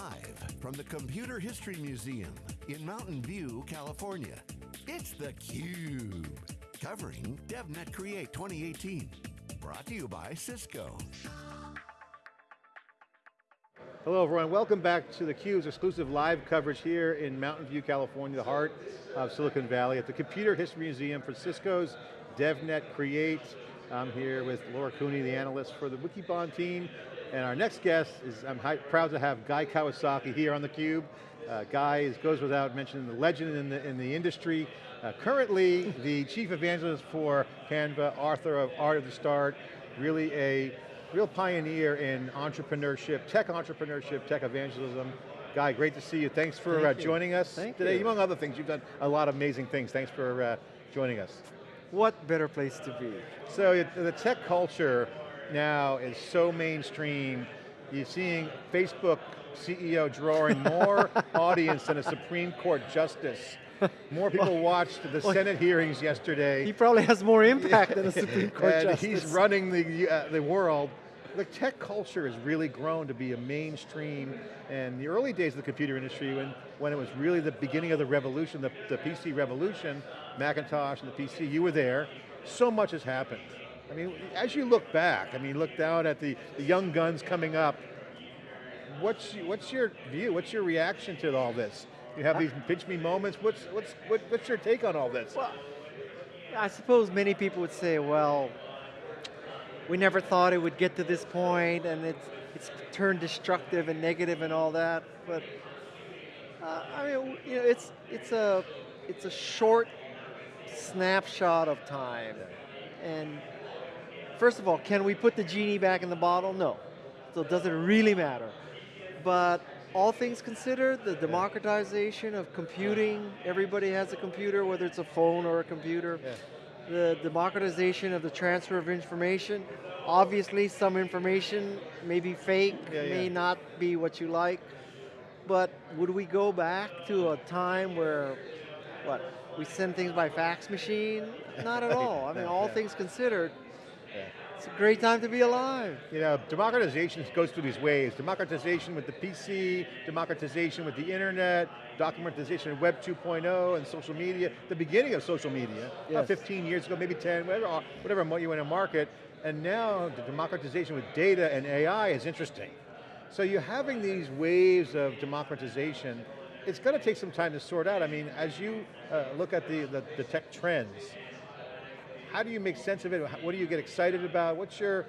Live from the Computer History Museum in Mountain View, California, it's theCUBE. Covering DevNet Create 2018. Brought to you by Cisco. Hello everyone, welcome back to theCUBE's exclusive live coverage here in Mountain View, California, the heart of Silicon Valley at the Computer History Museum for Cisco's DevNet Create. I'm here with Lauren Cooney, the analyst for the Wikibon team, and our next guest is, I'm proud to have Guy Kawasaki here on theCUBE. Uh, Guy is, goes without mentioning, the legend in the, in the industry. Uh, currently, the chief evangelist for Canva, author of Art of the Start, really a real pioneer in entrepreneurship, tech entrepreneurship, tech evangelism. Guy, great to see you. Thanks for Thank uh, joining us Thank today. You. Among other things, you've done a lot of amazing things. Thanks for uh, joining us. What better place to be? So the tech culture now is so mainstream. You're seeing Facebook CEO drawing more audience than a Supreme Court justice. More people watched the Senate hearings yesterday. He probably has more impact than a Supreme Court and justice. he's running the, uh, the world. The tech culture has really grown to be a mainstream, and the early days of the computer industry, when, when it was really the beginning of the revolution, the, the PC revolution, Macintosh and the PC, you were there, so much has happened. I mean, as you look back, I mean, look down at the, the young guns coming up, what's, what's your view, what's your reaction to all this? You have these pinch me moments, what's, what's, what, what's your take on all this? Well, I suppose many people would say, well, we never thought it would get to this point and it's, it's turned destructive and negative and all that, but uh, I mean, you know, it's, it's, a, it's a short snapshot of time. And First of all, can we put the genie back in the bottle? No. So does it really matter? But all things considered, the democratization of computing, everybody has a computer, whether it's a phone or a computer. Yeah. The democratization of the transfer of information. Obviously, some information may be fake, yeah, may yeah. not be what you like. But would we go back to a time where, what, we send things by fax machine? Not at all. I mean, all things considered. It's a great time to be alive. You know, democratization goes through these waves. Democratization with the PC, democratization with the internet, documentization of Web 2.0 and social media, the beginning of social media, yes. 15 years ago, maybe 10, whatever, whatever you want to market, and now the democratization with data and AI is interesting. So you're having these waves of democratization, it's going to take some time to sort out. I mean, as you uh, look at the, the, the tech trends, how do you make sense of it? What do you get excited about? What's your,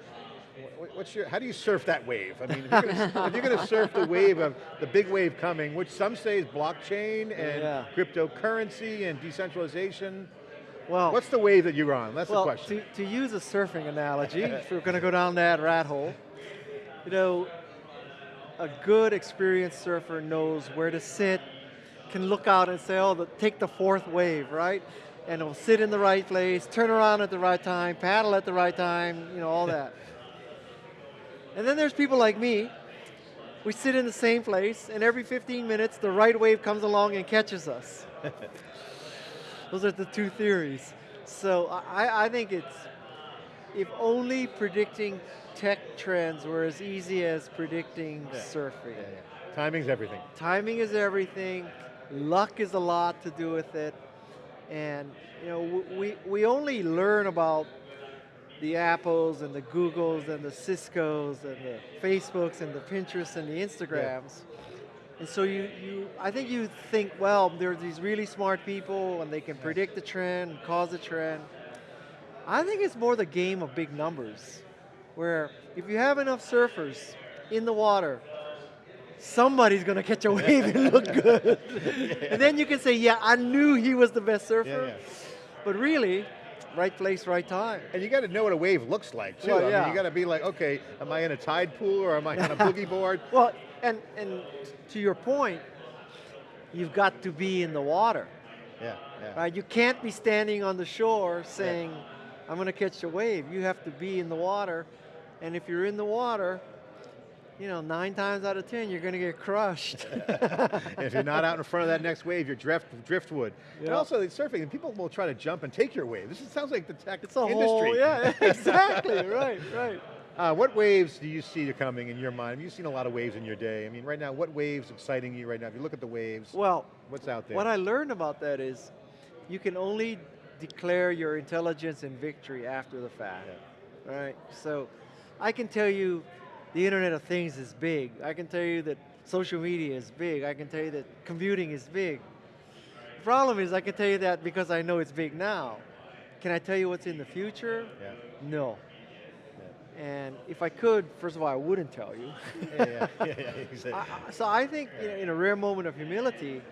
what's your, how do you surf that wave? I mean, if you're going to surf the wave of, the big wave coming, which some say is blockchain and yeah. cryptocurrency and decentralization, well, what's the wave that you're on? That's well, the question. To, to use a surfing analogy, if we're going to go down that rat hole, you know, a good experienced surfer knows where to sit, can look out and say, oh, the, take the fourth wave, right? And it'll sit in the right place, turn around at the right time, paddle at the right time, you know, all that. and then there's people like me, we sit in the same place, and every 15 minutes, the right wave comes along and catches us. Those are the two theories. So I, I think it's, if only predicting tech trends were as easy as predicting yeah. surfing. Yeah, yeah. Timing's everything. Timing is everything. Luck is a lot to do with it. And you know, we, we only learn about the Apples and the Googles and the Ciscos and the Facebooks and the Pinterests and the Instagrams. Yeah. And so you, you, I think you think, well, there are these really smart people and they can predict the trend, and cause the trend. I think it's more the game of big numbers, where if you have enough surfers in the water somebody's going to catch a wave and look good. yeah. And then you can say, yeah, I knew he was the best surfer. Yeah, yeah. But really, right place, right time. And you got to know what a wave looks like too. Well, I mean, you got to be like, okay, am I in a tide pool or am I on a boogie board? Well, and, and to your point, you've got to be in the water. Yeah, yeah. Right? You can't be standing on the shore saying. I'm going to catch a wave. You have to be in the water. And if you're in the water, you know, nine times out of 10, you're going to get crushed. if you're not out in front of that next wave, you're drift, driftwood. Yep. And also, the surfing, people will try to jump and take your wave. This is, sounds like the tech it's a industry. Whole, yeah, exactly, right, right. Uh, what waves do you see coming in your mind? You've seen a lot of waves in your day. I mean, right now, what waves exciting you right now? If you look at the waves, Well, what's out there? what I learned about that is you can only declare your intelligence and victory after the fact. Right. so I can tell you the Internet of Things is big. I can tell you that social media is big. I can tell you that computing is big. The problem is I can tell you that because I know it's big now. Can I tell you what's in the future? yeah. No. And if I could, first of all, I wouldn't tell you. yeah, yeah, yeah, exactly. I- so I think you know, in a rare moment of humility,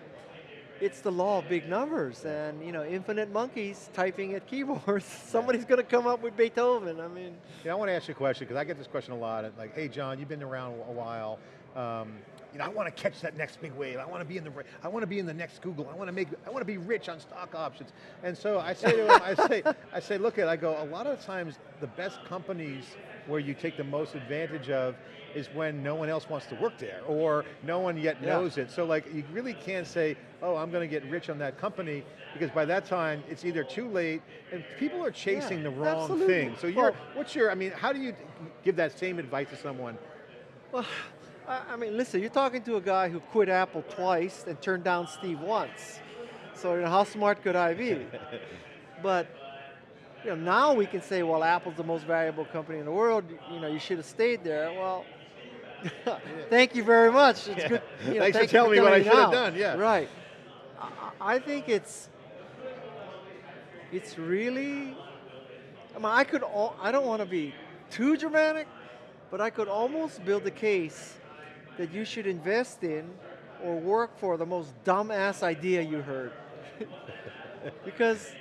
it's the law of big numbers and you know infinite monkeys typing at keyboards. Somebody's going to come up with Beethoven. I mean, Yeah, I want to ask you a question because I get this question a lot. Like, hey, John, you've been around a while. Um, you know, I want to catch that next big wave. I want to be in the. I want to be in the next Google. I want to make. I want to be rich on stock options. And so I say to him, I say, I say, look at. I go. A lot of times, the best companies where you take the most advantage of is when no one else wants to work there or no one yet Yeah. knows it. So like, you really can't say, oh, I'm going to get rich on that company because by that time it's either too late and people are chasing Yeah, the wrong absolutely. thing. So you're, Well- what's your, I mean, how do you give that same advice to someone? well, I, I mean, listen, you're talking to a guy who quit Apple twice and turned down Steve once. So you know, how smart could I be? but you know, now we can say, well, Apple's the most valuable company in the world. You know, you should have stayed there. Well, thank you very much. It's good. You know, Thanks for thank you telling me what I should have done, yeah. Right. I, I I think it's it's really. I mean, I could. All, I don't want to be too dramatic, but I could almost build a case that you should invest in or work for the most dumbass idea you heard. because,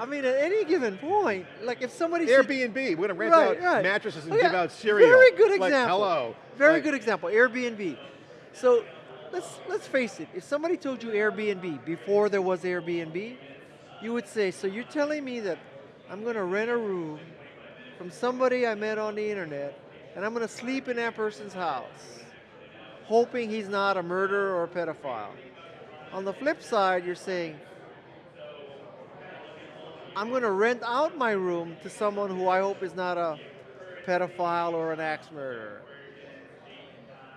I mean, at any given point, like if somebody said- Airbnb, we're going to rent Right, out right. mattresses and Oh, yeah. give out cereal. Very good Like, example. hello. Very Like, good example. Airbnb. So let's let's face it. If somebody told you Airbnb before there was Airbnb, you would say, "So you're telling me that I'm going to rent a room from somebody I met on the internet, and I'm going to sleep in that person's house, hoping he's not a murderer or a pedophile." On the flip side, you're saying, I'm going to rent out my room to someone who I hope is not a pedophile or an axe murderer.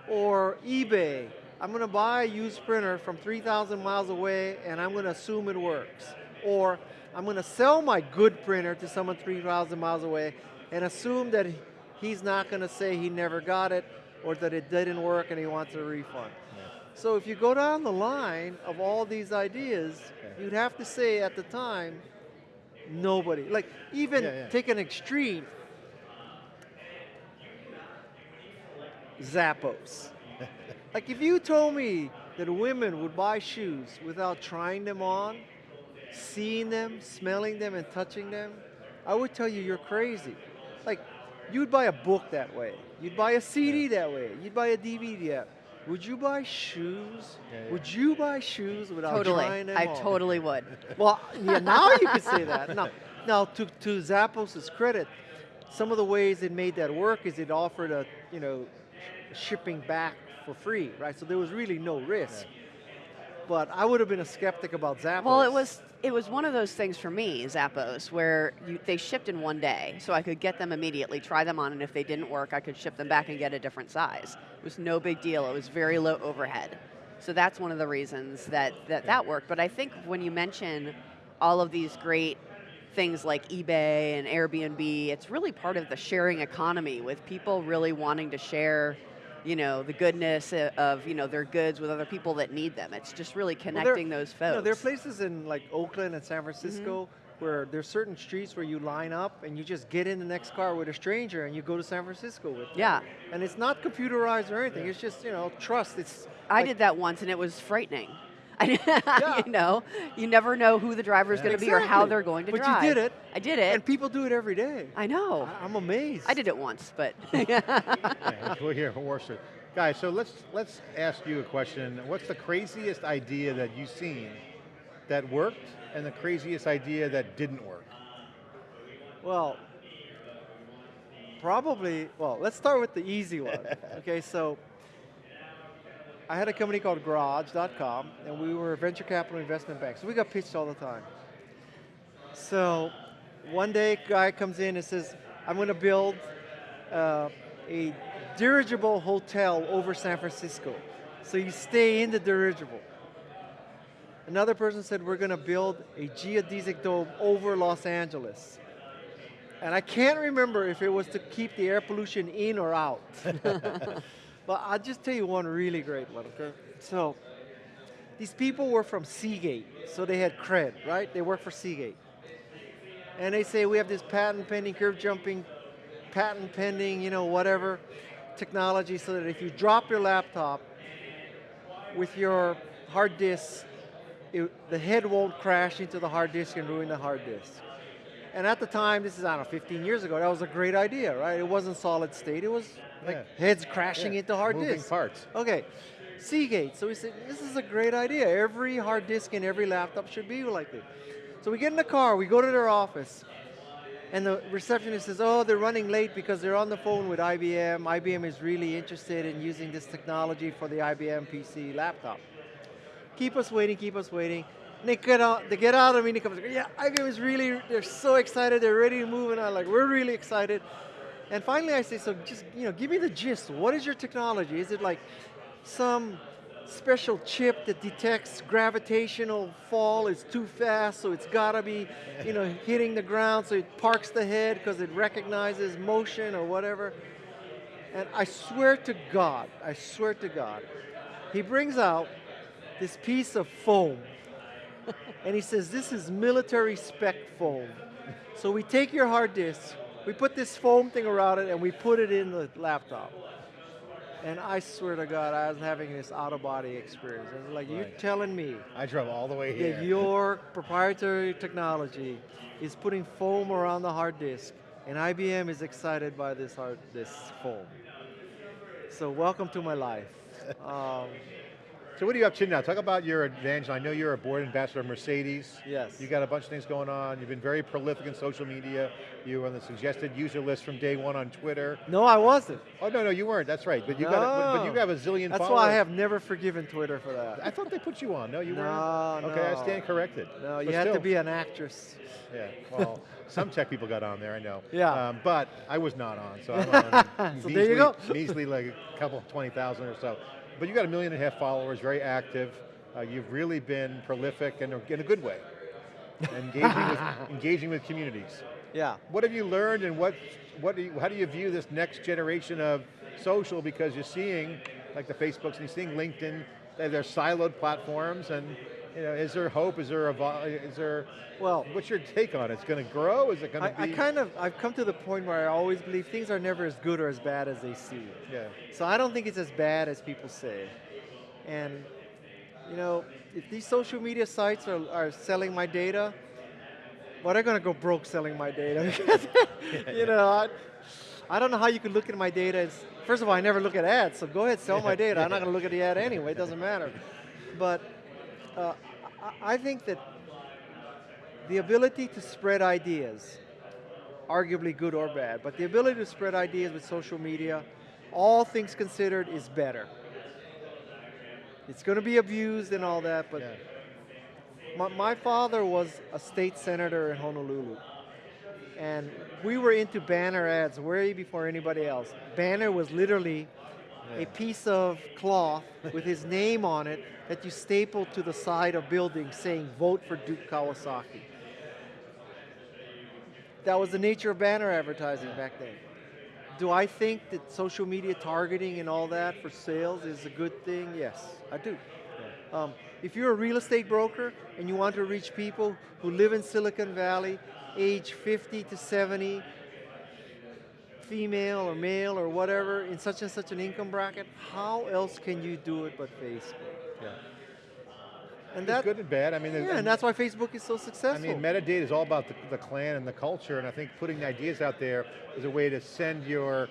Or eBay, I'm going to buy a used printer from 3,000 miles away and I'm going to assume it works. Or I'm going to sell my good printer to someone 3,000 miles away and assume that he's not going to say he never got it or that it didn't work and he wants a refund. So if you go down the line of all these ideas, you'd have to say at the time, nobody. Like even Yeah, yeah. take an extreme. Zappos. like if you told me that women would buy shoes without trying them on, seeing them, smelling them, and touching them, I would tell you you're crazy. Like you'd buy a book that way. You'd buy a CD that way. You'd buy a DVD that. Would you buy shoes? Yeah, yeah. Would you buy shoes without Totally. trying them I on? totally would. Well, yeah, now you can say that. Now, now to, to Zappos' credit, some of the ways it made that work is it offered a, you know, shipping back for free, right? So there was really no risk. But I would have been a skeptic about Zappos. Well, it was it was one of those things for me, Zappos, where you, they shipped in one day, so I could get them immediately, try them on, and if they didn't work, I could ship them back and get a different size. It was no big deal. It was very low overhead. So that's one of the reasons that that, that worked. But I think when you mention all of these great things like eBay and Airbnb, it's really part of the sharing economy with people really wanting to share you know the goodness of you know their goods with other people that need them it's just really Well, there- connecting those folks You know, there are places in like Oakland and San Francisco mm-hmm. where there's certain streets where you line up and you just get in the next car with a stranger and you go to San Francisco with them. Yeah. And it's not computerized or anything. It's just, you know, trust. It's I like- did that once and it was frightening. Yeah. you know, you never know who the driver's going to be or how they're going to drive. But you did it. I did it. And people do it every day. I know. I- I'm amazed. I did it once, but Yeah, we're here in Worcester. Guys, so let's let's ask you a question. What's the craziest idea that you've seen that worked, and the craziest idea that didn't work? Well, probably, well, let's start with the easy one. okay, so I had a company called Garage.com, and we were a venture capital investment bank, so we got pitched all the time. So one day, a guy comes in and says, I'm going to build uh, a dirigible hotel over San Francisco. So you stay in the dirigible. Another person said we're going to build a geodesic dome over Los Angeles. And I can't remember if it was to keep the air pollution in or out. but I'll just tell you one really great one, okay? So, these people were from Seagate, so they had cred, right? They work for Seagate. And they say, we have this patent pending, curve jumping, patent pending, you know, whatever, technology so that if you drop your laptop with your hard disk, it, the head won't crash into the hard disk and ruin the hard disk. And at the time, this is, I don't know, 15 years ago, that was a great idea, right? It wasn't solid state, it was like Yeah. heads crashing Yeah, into hard moving disks. parts. Okay, Seagate. So we said, this is a great idea. Every hard disk in every laptop should be like this. So we get in the car, we go to their office, and the receptionist says, oh, they're running late because they're on the phone with IBM. IBM is really interested in using this technology for the IBM PC laptop. Keep us waiting, keep us waiting. And they get out, they get out of me and he comes, yeah, IBM is really, they're so excited, they're ready to move, and I'm like, we're really excited. And finally I say, so just, you know, give me the gist. What is your technology? Is it like some special chip that detects gravitational fall is too fast, so it's gotta be, you know, hitting the ground, so it parks the head because it recognizes motion or whatever. And I swear to God, I swear to God, he brings out this piece of foam and he says, this is military spec foam. So we take your hard disk, we put this foam thing around it and we put it in the laptop. And I swear to God, I was having this out-of-body experience. I was like, you're telling me I drove all the way here. that your proprietary technology is putting foam around the hard disk, and IBM is excited by this hard this foam. So welcome to my life. Um, So what are you up to now? Talk about your advantage. I know you're a board ambassador of Mercedes. Yes. You got a bunch of things going on. You've been very prolific in social media. You were on the suggested user list from day one on Twitter. no, I wasn't. Oh no, no, you weren't. That's right. But you got, a, but, you No. have a zillion That's followers. why I have never forgiven Twitter for that. I thought they put you on. No, you No, weren't. Okay, I stand corrected. No, But you had to be an actress. Yeah. Well, some tech people got on there. I know. Yeah. Um, but I was not on, so I'm on. So there you go. Measly, like a couple, twenty thousand or so. But you've got a million and a half followers. Very active. Uh, you've really been prolific in a, in a good way. engaging with engaging with communities. Yeah. What have you learned and what, what do you, how do you view this next generation of social because you're seeing, like the Facebooks and you're seeing LinkedIn, they're siloed platforms and you know, is there hope, is there, a is there, Well, what's your take on it? It's going to grow, is it going I, to I be? kind of, I've come to the point where I always believe things are never as good or as bad as they seem. yeah, So I don't think it's as bad as people say. And, you know, if these social media sites are, are selling my data, well, they're going to go broke selling my data. you know, I, I don't know how you could look at my data. As, first of all, I never look at ads, so go ahead, sell my data. I'm not going to look at the ad anyway, it doesn't matter. But uh, I, I think that the ability to spread ideas, arguably good or bad, but the ability to spread ideas with social media, all things considered, is better. It's going to be abused and all that, but yeah. my, my father was a state senator in Honolulu. And we were into banner ads way before anybody else. Banner was literally. A piece of cloth with his name on it that you stapled to the side of buildings saying, vote for Duke Kawasaki. That was the nature of banner advertising back then. Do I think that social media targeting and all that for sales is a good thing? Yes, I do. Um, if you're a real estate broker and you want to reach people who live in Silicon Valley, age 50 to 70, female or male or whatever, in such and such an income bracket, how else can you do it but Facebook? yeah. And that's good and bad. I mean, yeah, and that's why Facebook is so successful. I mean, metadata is all about the, the clan and the culture, and I think putting the ideas out there is a way to send your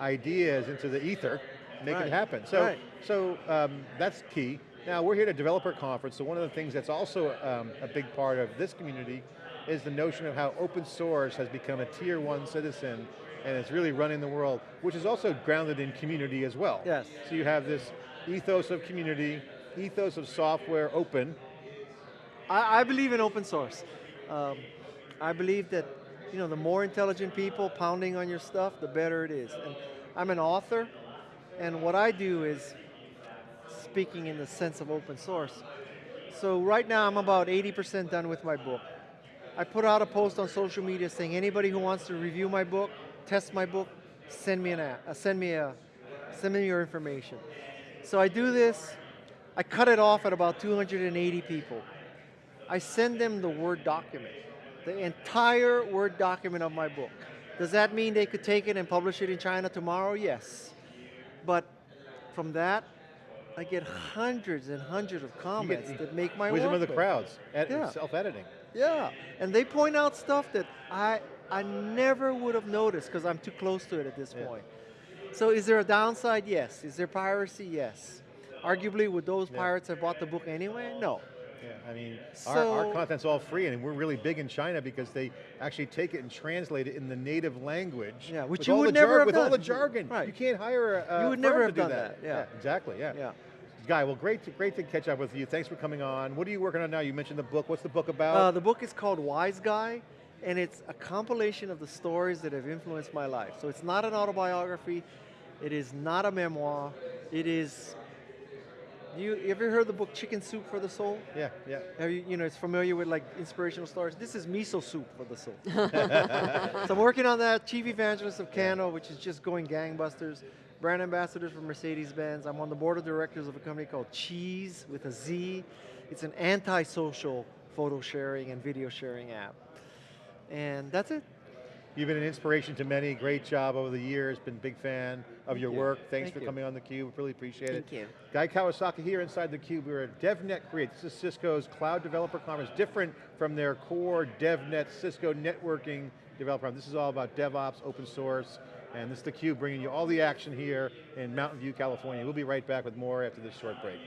ideas into the ether, make Right, it happen. So, right. so um, that's key. Now we're here at a developer conference, so one of the things that's also um, a big part of this community is the notion of how open source has become a tier one citizen and it's really running the world, which is also grounded in community as well. Yes. So you have this ethos of community, ethos of software open, I, I believe in open source. Um, I believe that you know, the more intelligent people pounding on your stuff, the better it is. And I'm an author, and what I do is speaking in the sense of open source. So right now I'm about 80% done with my book. I put out a post on social media saying anybody who wants to review my book, test my book, send me an app, uh, send me a, send me your information. So I do this, I cut it off at about 280 people. I send them the Word document, the entire Word document of my book. Does that mean they could take it and publish it in China tomorrow? Yes. But from that, I get hundreds and hundreds of comments that make my Wisdom of the crowds, Yeah. self-editing. Yeah, and they point out stuff that I I never would have noticed because I'm too close to it at this Yeah. point. So is there a downside? Yes. Is there piracy? Yes. Arguably, would those Yeah. pirates have bought the book anyway? No. Yeah, I mean, our, our content's all free, and we're really big in China because they actually take it and translate it in the native language. Yeah, which you would never have with all the jargon. Right. You can't hire a, You would never to have do done that. that, yeah. exactly. Yeah. Yeah. Guy, well, great, to, great to catch up with you. Thanks for coming on. What are you working on now? You mentioned the book. What's the book about? Uh, the book is called Wise Guy, and it's a compilation of the stories that have influenced my life. So it's not an autobiography. It is not a memoir. It is. You, you ever heard the book Chicken Soup for the Soul? yeah, yeah. Are you, you know, it's familiar with like inspirational stories. This is miso soup for the soul. so I'm working on that. Chief evangelist of Canva, which is just going gangbusters. Brand ambassadors for Mercedes-Benz. I'm on the board of directors of a company called Cheese with a Z. It's an anti-social photo sharing and video sharing app. And that's it. You've been an inspiration to many. Great job over the years. Been a big fan of your you. work. Thanks Thank for you. coming on theCUBE. Really appreciate it. Thank you. Guy Kawasaki here inside theCUBE. We're at DevNet Create. This is Cisco's Cloud Developer Conference, different from their core DevNet Cisco networking developer. This is all about DevOps, open source, and this is theCUBE bringing you all the action here in Mountain View, California. We'll be right back with more after this short break.